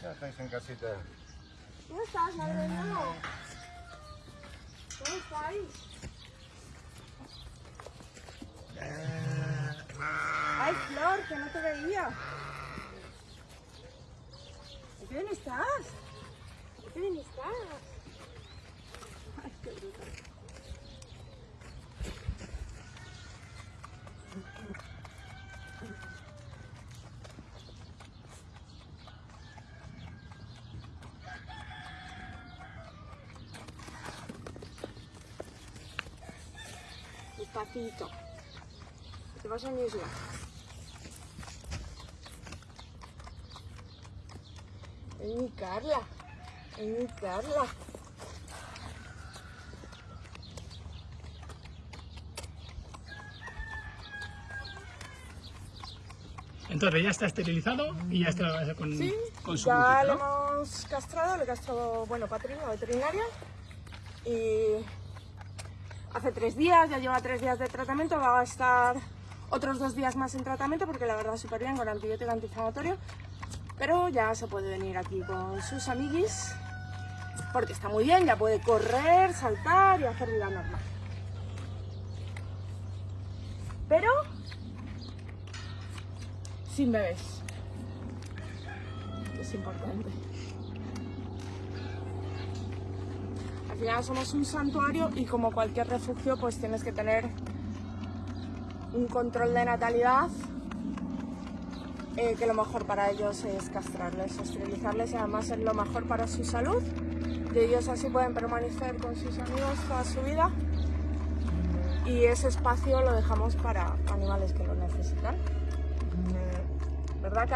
¿Qué hacéis en casita? ¿Cómo estás, madre mía? ¿Cómo estáis? Ay, Flor, que no te veía. ¿Qué bien estás? ¿Qué bien estás? Ay, qué brutal. Despacito. Te vas a mi isla. Es mi Carla. Es mi Carla. Entonces ya está esterilizado y ya está con, Sí, con su ya ¿no? hemos castrado, le he castrado, bueno, Patrina, veterinaria. Y hace tres días, ya lleva tres días de tratamiento, va a estar otros dos días más en tratamiento porque la verdad súper bien con antibiótico antiinflamatorio. Pero ya se puede venir aquí con sus amiguis porque está muy bien, ya puede correr, saltar y hacer vida normal. Pero sin bebés. Es importante. Final somos un santuario y como cualquier refugio pues tienes que tener un control de natalidad eh, que lo mejor para ellos es castrarles, esterilizarles y además es lo mejor para su salud. Y ellos así pueden permanecer con sus amigos toda su vida. Y ese espacio lo dejamos para animales que lo necesitan. ¿Verdad que